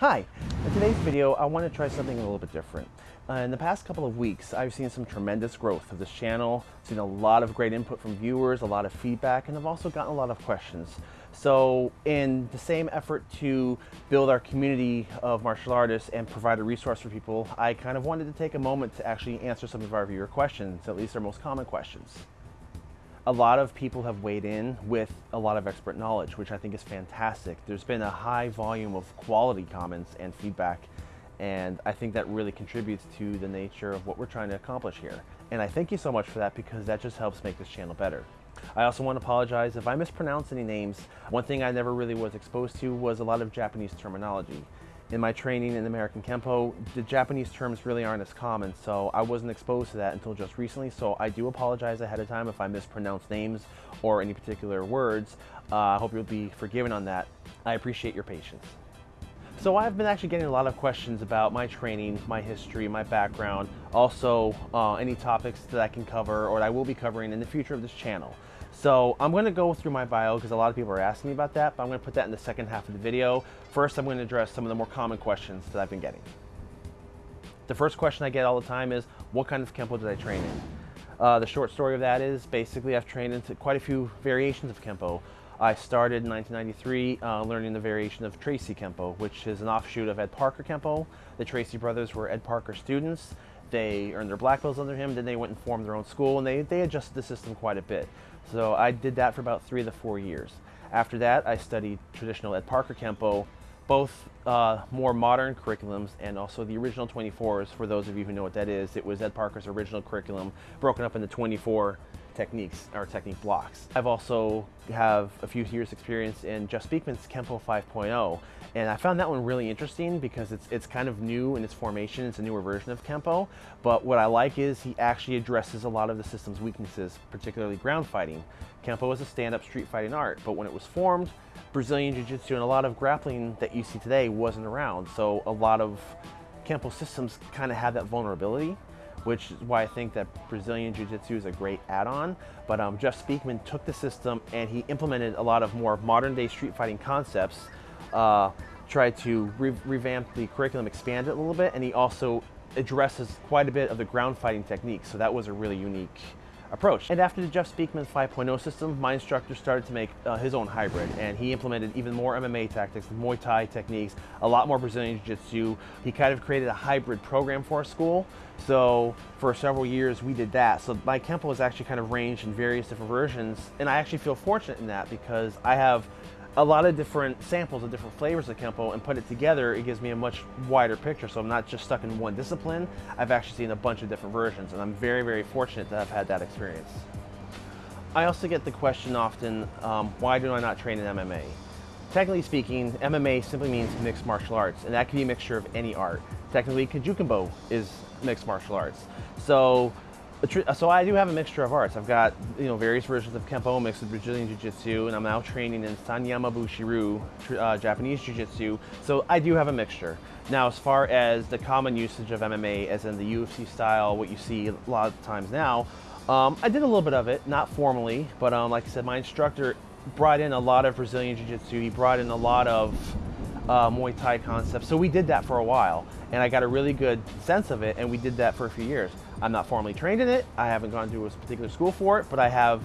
Hi, in today's video I want to try something a little bit different. Uh, in the past couple of weeks I've seen some tremendous growth of this channel, seen a lot of great input from viewers, a lot of feedback, and I've also gotten a lot of questions. So in the same effort to build our community of martial artists and provide a resource for people, I kind of wanted to take a moment to actually answer some of our viewer questions, at least our most common questions. A lot of people have weighed in with a lot of expert knowledge, which I think is fantastic. There's been a high volume of quality comments and feedback, and I think that really contributes to the nature of what we're trying to accomplish here. And I thank you so much for that because that just helps make this channel better. I also want to apologize if I mispronounce any names. One thing I never really was exposed to was a lot of Japanese terminology. In my training in American Kempo, the Japanese terms really aren't as common, so I wasn't exposed to that until just recently, so I do apologize ahead of time if I mispronounce names or any particular words. Uh, I hope you'll be forgiven on that. I appreciate your patience. So I've been actually getting a lot of questions about my training, my history, my background, also uh, any topics that I can cover or that I will be covering in the future of this channel. So I'm going to go through my bio because a lot of people are asking me about that, but I'm going to put that in the second half of the video. First, I'm going to address some of the more common questions that I've been getting. The first question I get all the time is, what kind of Kempo did I train in? Uh, the short story of that is basically I've trained into quite a few variations of Kempo. I started in 1993 uh, learning the variation of Tracy Kempo, which is an offshoot of Ed Parker Kempo. The Tracy brothers were Ed Parker students. They earned their black belts under him, then they went and formed their own school, and they, they adjusted the system quite a bit. So I did that for about three to four years. After that, I studied traditional Ed Parker Kempo, both uh, more modern curriculums and also the original 24s. For those of you who know what that is, it was Ed Parker's original curriculum broken up into 24 techniques or technique blocks. I've also have a few years experience in Jeff Speakman's Kempo 5.0 and I found that one really interesting because it's, it's kind of new in its formation. It's a newer version of Kempo, but what I like is he actually addresses a lot of the system's weaknesses, particularly ground fighting. Kempo is a stand-up street fighting art, but when it was formed, Brazilian Jiu-Jitsu and a lot of grappling that you see today wasn't around. So a lot of Kempo systems kind of have that vulnerability which is why I think that Brazilian Jiu-Jitsu is a great add-on. But um, Jeff Speakman took the system and he implemented a lot of more modern day street fighting concepts, uh, tried to re revamp the curriculum, expand it a little bit, and he also addresses quite a bit of the ground fighting techniques. So that was a really unique approach. And after the Jeff Speakman 5.0 system, my instructor started to make uh, his own hybrid and he implemented even more MMA tactics, Muay Thai techniques, a lot more Brazilian Jiu-Jitsu. He kind of created a hybrid program for our school. So for several years we did that. So my Kempo has actually kind of ranged in various different versions and I actually feel fortunate in that because I have a lot of different samples of different flavors of Kempo and put it together, it gives me a much wider picture. So I'm not just stuck in one discipline. I've actually seen a bunch of different versions and I'm very, very fortunate that I've had that experience. I also get the question often, um, why do I not train in MMA? Technically speaking, MMA simply means mixed martial arts, and that can be a mixture of any art. Technically, Kajukenbo is mixed martial arts. So so I do have a mixture of arts. I've got you know various versions of Kempo mixed with Brazilian Jiu-Jitsu, and I'm now training in Sanyama Bushiru, uh, Japanese Jiu-Jitsu. So I do have a mixture. Now, as far as the common usage of MMA, as in the UFC style, what you see a lot of times now, um, I did a little bit of it, not formally, but um, like I said, my instructor brought in a lot of Brazilian Jiu-Jitsu. He brought in a lot of uh, Muay Thai concepts. So we did that for a while, and I got a really good sense of it, and we did that for a few years. I'm not formally trained in it. I haven't gone to a particular school for it, but I have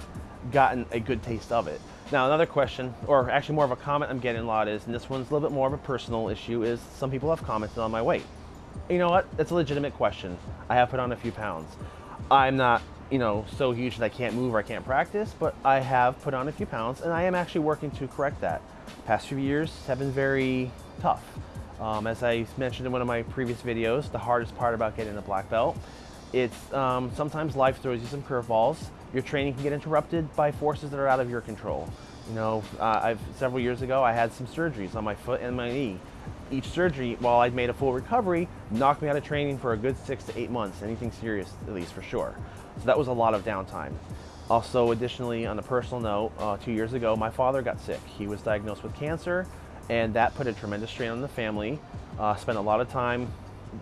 gotten a good taste of it. Now, another question, or actually more of a comment I'm getting a lot is, and this one's a little bit more of a personal issue, is some people have commented on my weight. You know what? It's a legitimate question. I have put on a few pounds. I'm not, you know, so huge that I can't move or I can't practice, but I have put on a few pounds and I am actually working to correct that. Past few years have been very tough. Um, as I mentioned in one of my previous videos, the hardest part about getting a black belt it's um, sometimes life throws you some curveballs. Your training can get interrupted by forces that are out of your control. You know, uh, I've several years ago I had some surgeries on my foot and my knee. Each surgery, while I'd made a full recovery, knocked me out of training for a good six to eight months. Anything serious, at least for sure. So that was a lot of downtime. Also, additionally, on a personal note, uh, two years ago, my father got sick. He was diagnosed with cancer, and that put a tremendous strain on the family. Uh, spent a lot of time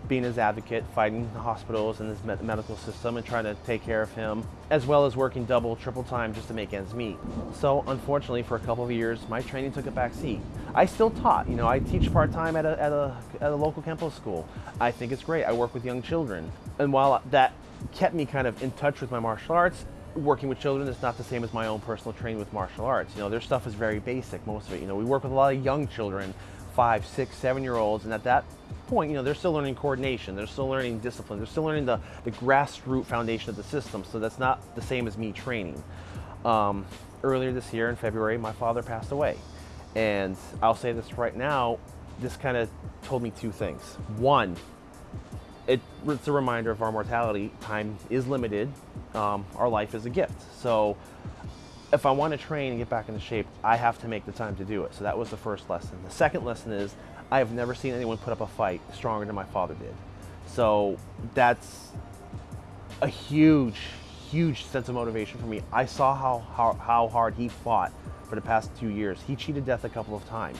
being his advocate, fighting the hospitals and his medical system and trying to take care of him, as well as working double, triple time just to make ends meet. So unfortunately, for a couple of years, my training took a back seat. I still taught, you know, I teach part-time at a, at, a, at a local Kempo school. I think it's great. I work with young children. And while that kept me kind of in touch with my martial arts, working with children is not the same as my own personal training with martial arts. You know, their stuff is very basic, most of it. You know, we work with a lot of young children, five, six, seven year olds, and at that point, you know, they're still learning coordination, they're still learning discipline, they're still learning the, the grassroots foundation of the system, so that's not the same as me training. Um, earlier this year in February, my father passed away. And I'll say this right now, this kind of told me two things. One, it, it's a reminder of our mortality. Time is limited. Um, our life is a gift. So if I want to train and get back into shape, I have to make the time to do it. So that was the first lesson. The second lesson is I have never seen anyone put up a fight stronger than my father did. So that's a huge, huge sense of motivation for me. I saw how, how, how hard he fought for the past two years. He cheated death a couple of times.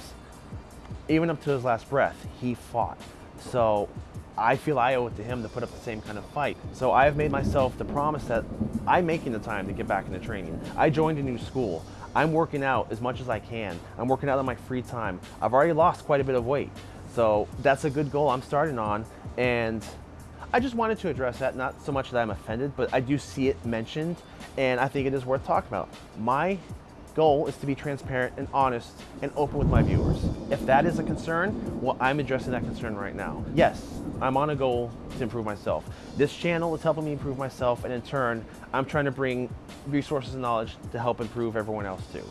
Even up to his last breath, he fought. So I feel I owe it to him to put up the same kind of fight. So I have made myself the promise that I'm making the time to get back into training. I joined a new school. I'm working out as much as I can. I'm working out on my free time. I've already lost quite a bit of weight. So that's a good goal I'm starting on. And I just wanted to address that, not so much that I'm offended, but I do see it mentioned and I think it is worth talking about. My goal is to be transparent and honest and open with my viewers. If that is a concern, well, I'm addressing that concern right now. Yes, I'm on a goal to improve myself. This channel is helping me improve myself, and in turn, I'm trying to bring resources and knowledge to help improve everyone else too.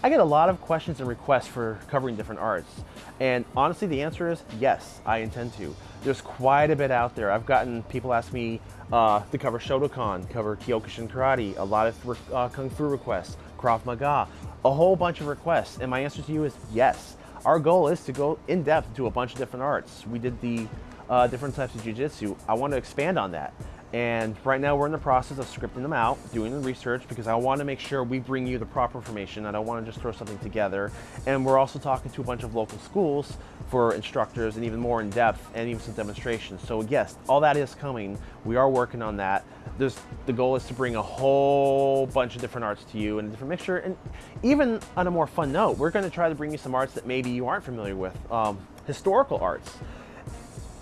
I get a lot of questions and requests for covering different arts. And honestly, the answer is yes, I intend to. There's quite a bit out there. I've gotten people ask me uh, to cover Shotokan, cover Kyokushin Karate, a lot of uh, Kung Fu requests, Krav Maga, a whole bunch of requests. And my answer to you is yes. Our goal is to go in depth to a bunch of different arts. We did the uh, different types of Jiu-Jitsu. I want to expand on that. And right now we're in the process of scripting them out, doing the research because I want to make sure we bring you the proper information. I don't want to just throw something together. And we're also talking to a bunch of local schools for instructors and even more in depth and even some demonstrations. So yes, all that is coming. We are working on that. There's, the goal is to bring a whole bunch of different arts to you and a different mixture. And even on a more fun note, we're going to try to bring you some arts that maybe you aren't familiar with. Um, historical arts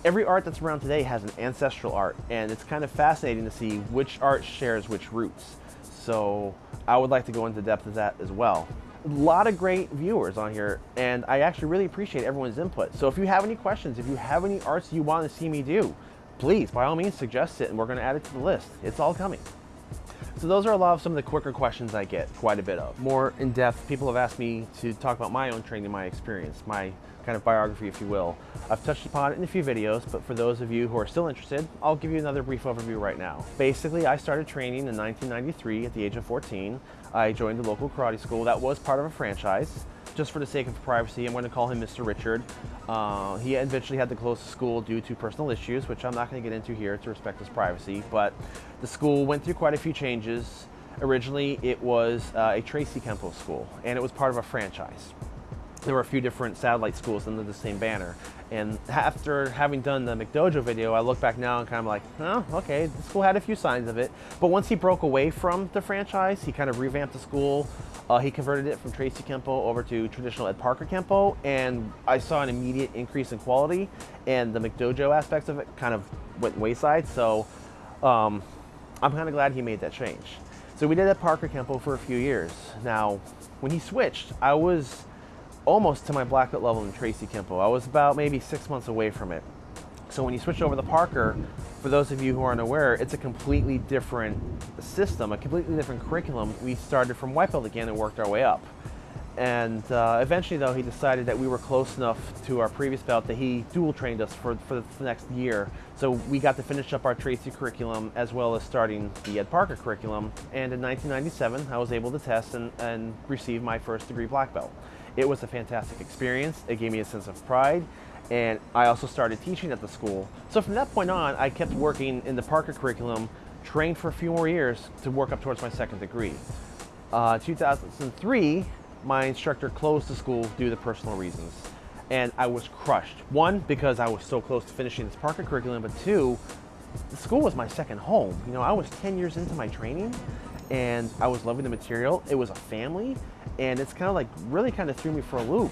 every art that's around today has an ancestral art, and it's kind of fascinating to see which art shares which roots. So I would like to go into depth of that as well. A lot of great viewers on here, and I actually really appreciate everyone's input. So if you have any questions, if you have any arts you want to see me do, please, by all means, suggest it, and we're going to add it to the list. It's all coming. So those are a lot of some of the quicker questions I get quite a bit of. More in-depth, people have asked me to talk about my own training, my experience, my kind of biography, if you will. I've touched upon it in a few videos, but for those of you who are still interested, I'll give you another brief overview right now. Basically, I started training in 1993 at the age of 14. I joined the local karate school that was part of a franchise. Just for the sake of privacy, I'm going to call him Mr. Richard. Uh, he eventually had to close the school due to personal issues, which I'm not going to get into here to respect his privacy, but the school went through quite a few changes. Originally, it was uh, a Tracy Kempo school, and it was part of a franchise there were a few different satellite schools under the same banner. And after having done the McDojo video, I look back now and kind of like, oh, okay, the school had a few signs of it. But once he broke away from the franchise, he kind of revamped the school. Uh, he converted it from Tracy Kempo over to traditional Ed Parker Kempo, and I saw an immediate increase in quality, and the McDojo aspects of it kind of went wayside. So um, I'm kind of glad he made that change. So we did Ed Parker Kempo for a few years. Now, when he switched, I was almost to my black belt level in Tracy Kempo. I was about maybe six months away from it. So when you switch over to Parker, for those of you who aren't aware, it's a completely different system, a completely different curriculum. We started from white belt again and worked our way up. And uh, eventually, though, he decided that we were close enough to our previous belt that he dual trained us for, for the next year. So we got to finish up our Tracy curriculum as well as starting the Ed Parker curriculum. And in 1997, I was able to test and, and receive my first degree black belt. It was a fantastic experience. It gave me a sense of pride. And I also started teaching at the school. So from that point on, I kept working in the Parker curriculum, trained for a few more years to work up towards my second degree. Uh, 2003, my instructor closed the school due to personal reasons. and I was crushed. One, because I was so close to finishing this Parker curriculum, but two, the school was my second home. You know, I was 10 years into my training and I was loving the material. It was a family and it's kind of like really kind of threw me for a loop.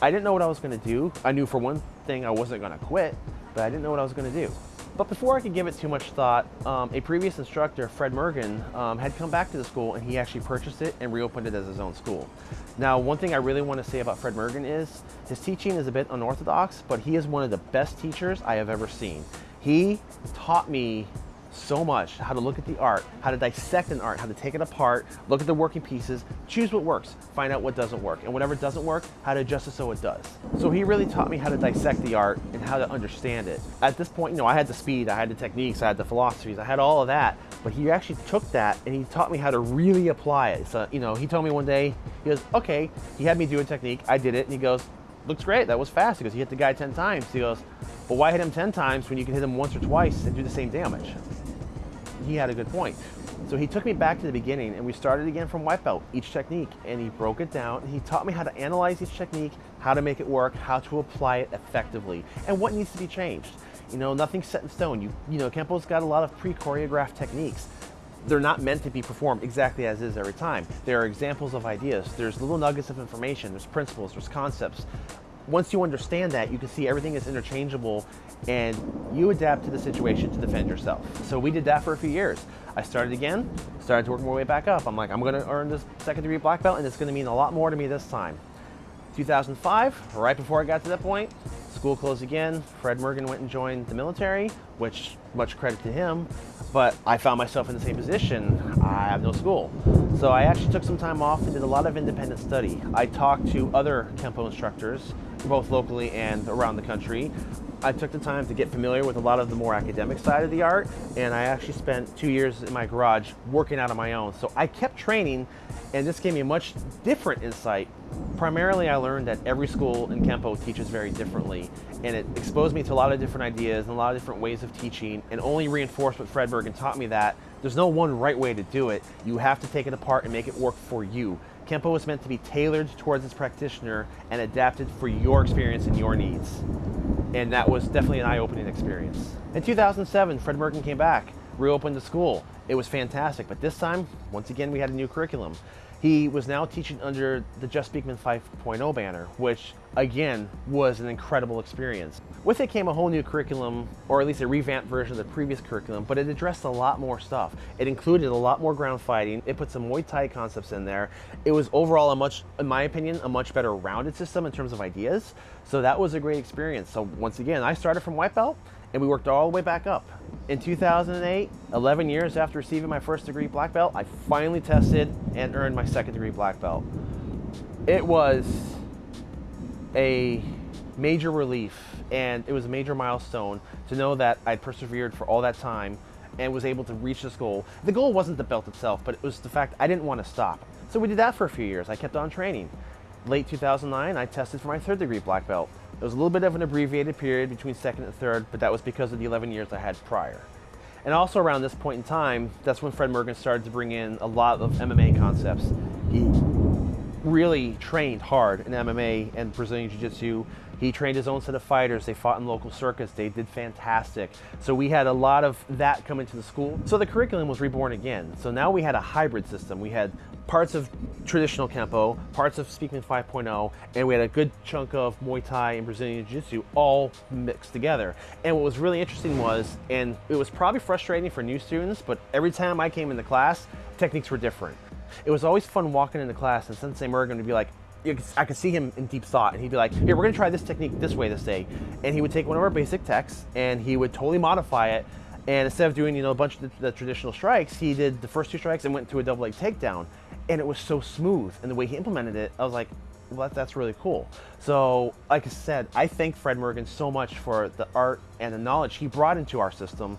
I didn't know what I was going to do. I knew for one thing I wasn't going to quit, but I didn't know what I was going to do. But before I could give it too much thought, um, a previous instructor, Fred Mergen, um, had come back to the school and he actually purchased it and reopened it as his own school. Now, one thing I really want to say about Fred Mergen is his teaching is a bit unorthodox, but he is one of the best teachers I have ever seen. He taught me so much how to look at the art, how to dissect an art, how to take it apart, look at the working pieces, choose what works, find out what doesn't work, and whatever doesn't work, how to adjust it so it does. So he really taught me how to dissect the art and how to understand it. At this point, you know, I had the speed, I had the techniques, I had the philosophies, I had all of that, but he actually took that and he taught me how to really apply it. So, you know, he told me one day, he goes, okay, he had me do a technique, I did it, and he goes, looks great, that was fast. He goes, you hit the guy 10 times. He goes, well, why hit him 10 times when you can hit him once or twice and do the same damage? He had a good point. So he took me back to the beginning and we started again from belt, each technique, and he broke it down. He taught me how to analyze each technique, how to make it work, how to apply it effectively, and what needs to be changed. You know, nothing's set in stone. You, you know, Kempo's got a lot of pre-choreographed techniques. They're not meant to be performed exactly as is every time. There are examples of ideas. There's little nuggets of information. There's principles. There's concepts once you understand that, you can see everything is interchangeable and you adapt to the situation to defend yourself. So we did that for a few years. I started again, started to work my way back up. I'm like, I'm gonna earn this second degree black belt and it's gonna mean a lot more to me this time. 2005, right before I got to that point, school closed again. Fred Morgan went and joined the military, which much credit to him, but I found myself in the same position. I have no school. So I actually took some time off and did a lot of independent study. I talked to other Kempo instructors, both locally and around the country, I took the time to get familiar with a lot of the more academic side of the art, and I actually spent two years in my garage working out on my own. So I kept training, and this gave me a much different insight. Primarily, I learned that every school in Kempo teaches very differently, and it exposed me to a lot of different ideas and a lot of different ways of teaching, and only reinforced what Fred Mergen taught me that there's no one right way to do it. You have to take it apart and make it work for you. Kempo is meant to be tailored towards its practitioner and adapted for your experience and your needs and that was definitely an eye-opening experience. In 2007, Fred Mergen came back, reopened the school. It was fantastic, but this time, once again, we had a new curriculum. He was now teaching under the Jeff Speakman 5.0 banner, which again was an incredible experience. With it came a whole new curriculum, or at least a revamped version of the previous curriculum, but it addressed a lot more stuff. It included a lot more ground fighting. It put some Muay Thai concepts in there. It was overall a much, in my opinion, a much better rounded system in terms of ideas. So that was a great experience. So once again, I started from white belt and we worked all the way back up. In 2008, 11 years after receiving my first degree black belt, I finally tested and earned my second degree black belt. It was a major relief and it was a major milestone to know that I'd persevered for all that time and was able to reach this goal. The goal wasn't the belt itself, but it was the fact I didn't want to stop. So we did that for a few years. I kept on training. Late 2009, I tested for my third degree black belt. It was a little bit of an abbreviated period between second and third, but that was because of the 11 years I had prior. And also around this point in time, that's when Fred Mergen started to bring in a lot of MMA concepts. He really trained hard in MMA and Brazilian Jiu-Jitsu. He trained his own set of fighters. They fought in local circuits. They did fantastic. So we had a lot of that come into the school. So the curriculum was reborn again. So now we had a hybrid system. We had parts of traditional Kempo, parts of Speakman 5.0, and we had a good chunk of Muay Thai and Brazilian Jiu-Jitsu all mixed together. And what was really interesting was, and it was probably frustrating for new students, but every time I came into class, techniques were different. It was always fun walking into class and Sensei Mergen would be like, I could see him in deep thought, and he'd be like, "Here, we're gonna try this technique this way this day," and he would take one of our basic texts and he would totally modify it and instead of doing, you know, a bunch of the, the, traditional strikes, he did the first two strikes and went to a double leg takedown. And it was so smooth. And the way he implemented it, I was like, well, that's really cool. So, like I said, I thank Fred Morgan so much for the art and the knowledge he brought into our system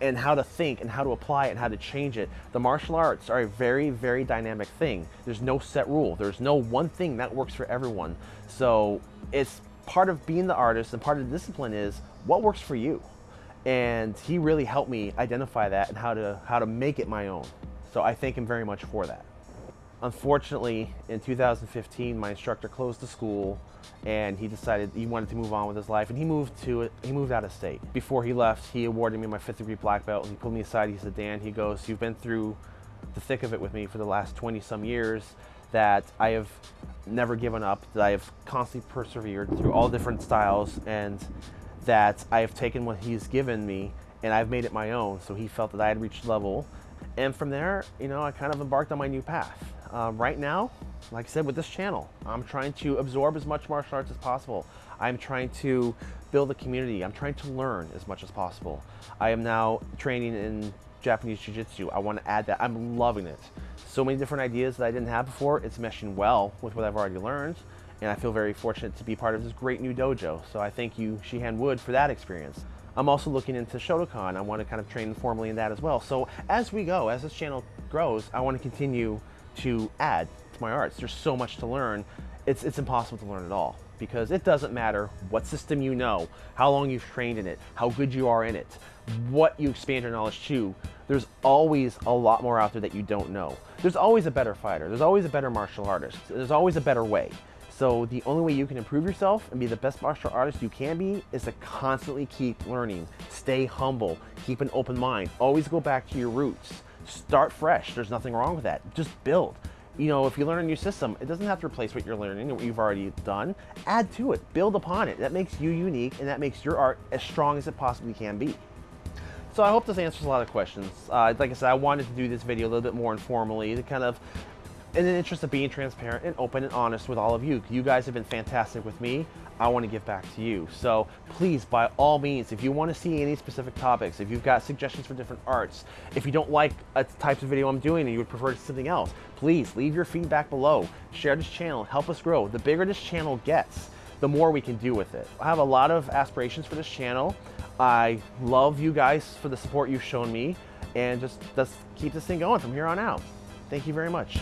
and how to think and how to apply it and how to change it. The martial arts are a very, very dynamic thing. There's no set rule. There's no one thing that works for everyone. So it's part of being the artist and part of the discipline is what works for you and he really helped me identify that and how to how to make it my own. So I thank him very much for that. Unfortunately, in 2015, my instructor closed the school and he decided he wanted to move on with his life and he moved to he moved out of state. Before he left, he awarded me my fifth degree black belt and he pulled me aside. He said, Dan, he goes, you've been through the thick of it with me for the last 20 some years that I have never given up, that I have constantly persevered through all different styles and that I have taken what he's given me and I've made it my own. So he felt that I had reached level. And from there, you know, I kind of embarked on my new path. Um, right now, like I said, with this channel, I'm trying to absorb as much martial arts as possible. I'm trying to build a community. I'm trying to learn as much as possible. I am now training in Japanese Jiu-Jitsu. I want to add that. I'm loving it. So many different ideas that I didn't have before. It's meshing well with what I've already learned. And I feel very fortunate to be part of this great new dojo. So I thank you, Shihan Wood, for that experience. I'm also looking into Shotokan. I want to kind of train formally in that as well. So as we go, as this channel grows, I want to continue to add to my arts. There's so much to learn. It's, it's impossible to learn it all because it doesn't matter what system you know, how long you've trained in it, how good you are in it, what you expand your knowledge to. There's always a lot more out there that you don't know. There's always a better fighter. There's always a better martial artist. There's always a better way. So the only way you can improve yourself and be the best martial artist you can be is to constantly keep learning. Stay humble, keep an open mind, always go back to your roots. Start fresh, there's nothing wrong with that. Just build. You know, if you learn a new system, it doesn't have to replace what you're learning and what you've already done. Add to it, build upon it. That makes you unique and that makes your art as strong as it possibly can be. So I hope this answers a lot of questions. Uh, like I said, I wanted to do this video a little bit more informally to kind of in the interest of being transparent and open and honest with all of you. You guys have been fantastic with me. I want to give back to you. So please, by all means, if you want to see any specific topics, if you've got suggestions for different arts, if you don't like a types of video I'm doing and you would prefer something else, please leave your feedback below. Share this channel, help us grow. The bigger this channel gets, the more we can do with it. I have a lot of aspirations for this channel. I love you guys for the support you've shown me and just let's keep this thing going from here on out. Thank you very much.